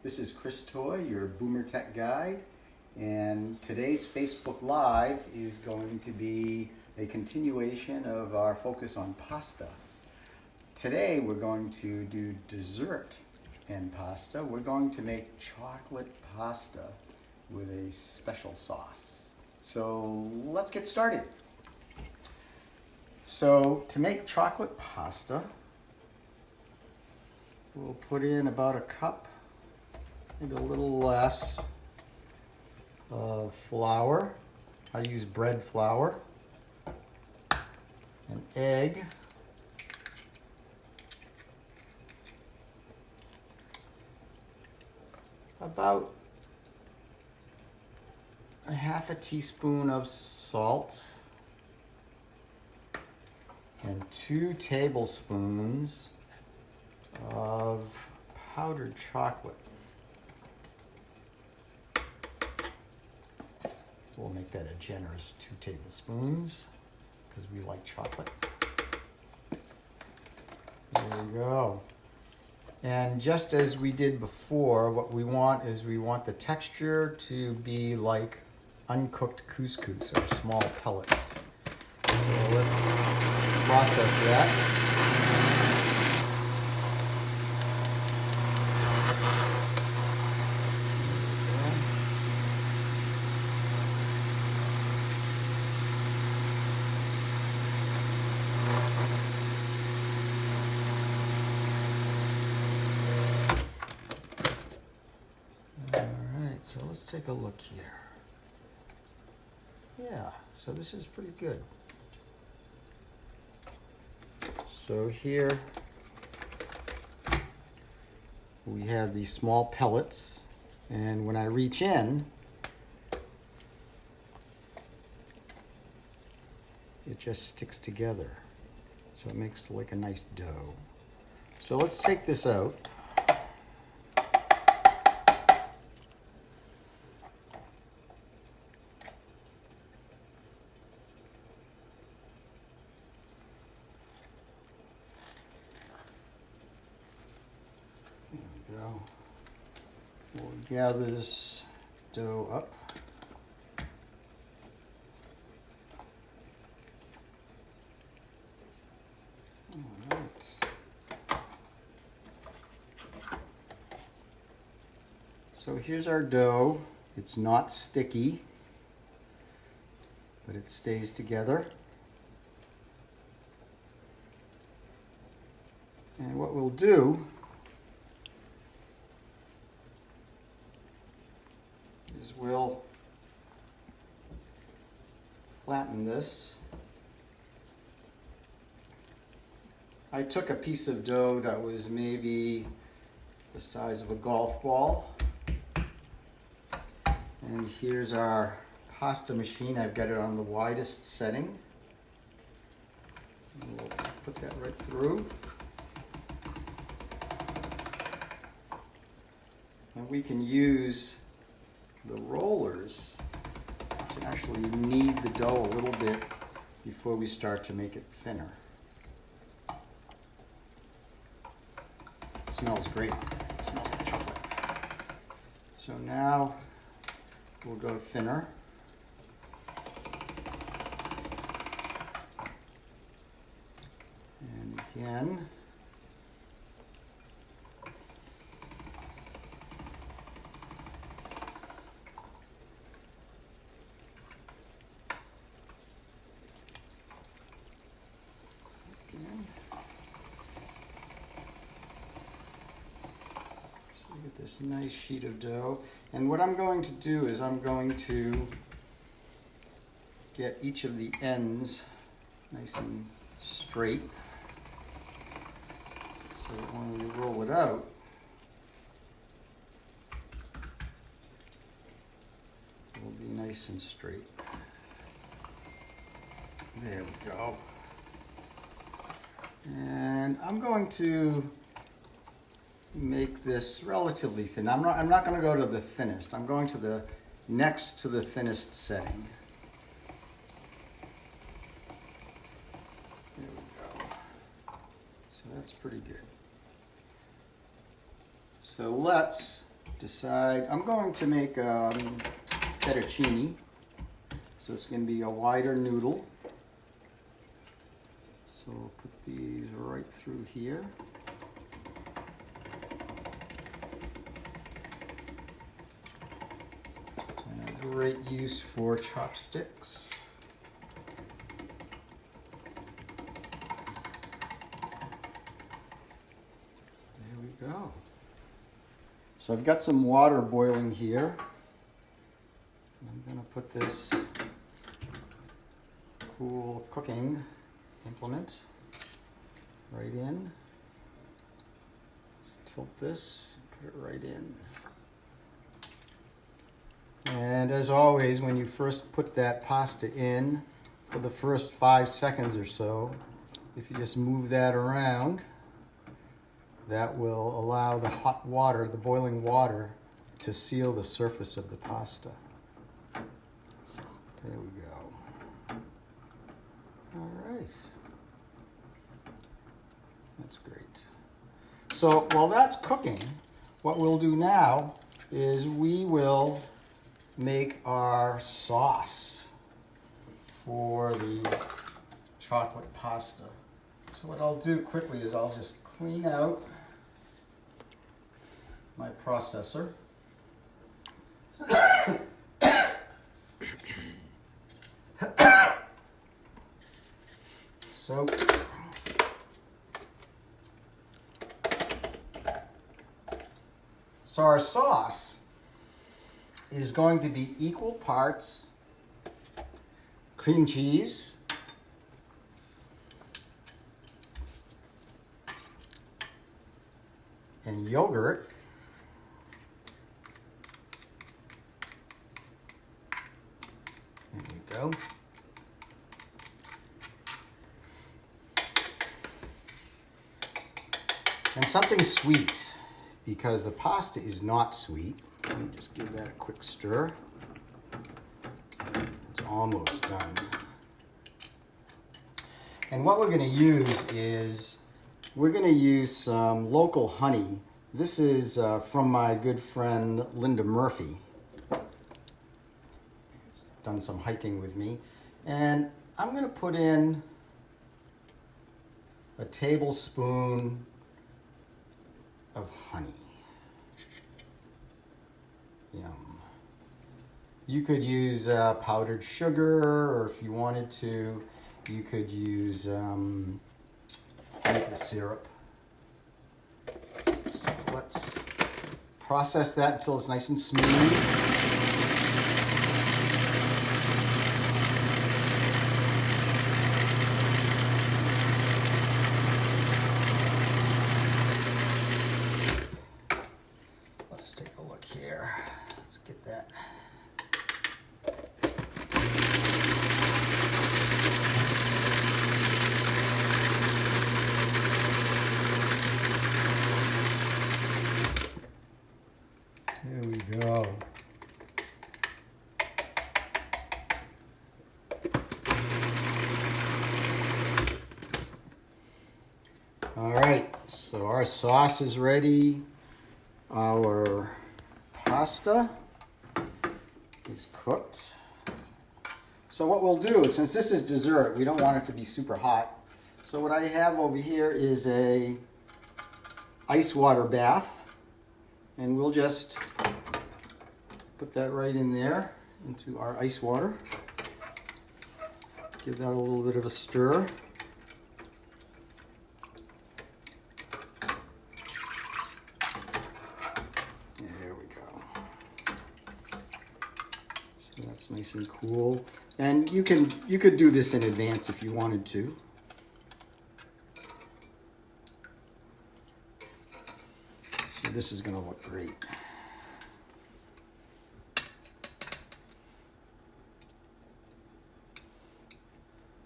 This is Chris Toy, your Boomer Tech Guide, and today's Facebook Live is going to be a continuation of our focus on pasta. Today we're going to do dessert and pasta. We're going to make chocolate pasta with a special sauce. So let's get started. So to make chocolate pasta, we'll put in about a cup maybe a little less of flour. I use bread flour, an egg, about a half a teaspoon of salt, and two tablespoons of powdered chocolate. We'll make that a generous two tablespoons because we like chocolate. There we go. And just as we did before, what we want is we want the texture to be like uncooked couscous or small pellets. So let's process that. Alright, so let's take a look here. Yeah, so this is pretty good. So here we have these small pellets and when I reach in it just sticks together so it makes like a nice dough. So let's take this out. There we go. We'll gather this dough up. All right. So here's our dough. It's not sticky, but it stays together. And what we'll do is we'll flatten this. I took a piece of dough that was maybe the size of a golf ball. And here's our pasta machine. I've got it on the widest setting. We'll put that right through. And we can use the rollers to actually knead the dough a little bit before we start to make it thinner. It smells great. It smells like chocolate. So now we'll go thinner. And again. Again. So we get this nice sheet of dough. And what I'm going to do is I'm going to get each of the ends nice and straight. So that when we roll it out, it will be nice and straight. There we go. And I'm going to make this relatively thin. I'm not, I'm not going to go to the thinnest. I'm going to the next to the thinnest setting. There we go. So that's pretty good. So let's decide, I'm going to make um, fettuccine. So it's going to be a wider noodle. So we'll put these right through here. Great use for chopsticks. There we go. So I've got some water boiling here. I'm going to put this cool cooking implement right in. Tilt this, put it right in. And as always, when you first put that pasta in, for the first five seconds or so, if you just move that around, that will allow the hot water, the boiling water, to seal the surface of the pasta. So there we go. All right. That's great. So while that's cooking, what we'll do now is we will make our sauce for the chocolate pasta. So what I'll do quickly is I'll just clean out my processor. so so our sauce is going to be equal parts cream cheese and yogurt There you go. And something sweet, because the pasta is not sweet. Just give that a quick stir. It's almost done. And what we're going to use is, we're going to use some local honey. This is uh, from my good friend Linda Murphy done some hiking with me. And I'm going to put in a tablespoon of honey. You could use uh, powdered sugar, or if you wanted to, you could use um, maple syrup. So let's process that until it's nice and smooth. Let's take a look here. Let's get that. There we go. All right, so our sauce is ready. Our pasta is cooked. So what we'll do, since this is dessert, we don't want it to be super hot. So what I have over here is a ice water bath. And we'll just put that right in there into our ice water. Give that a little bit of a stir. There we go. Nice and cool. And you can you could do this in advance if you wanted to. So this is gonna look great.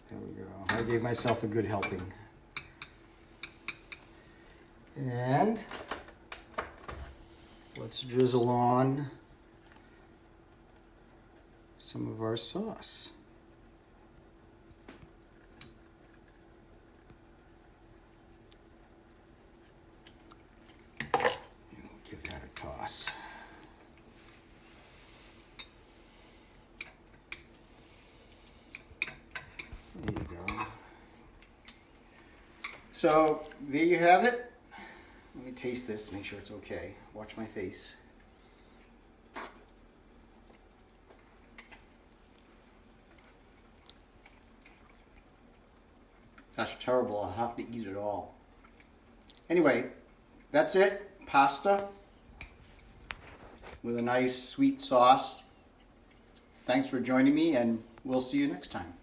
There we go. I gave myself a good helping. And let's drizzle on some of our sauce. Give that a toss. There you go. So there you have it. Let me taste this, to make sure it's okay. Watch my face. That's terrible. I'll have to eat it all. Anyway, that's it. Pasta with a nice sweet sauce. Thanks for joining me, and we'll see you next time.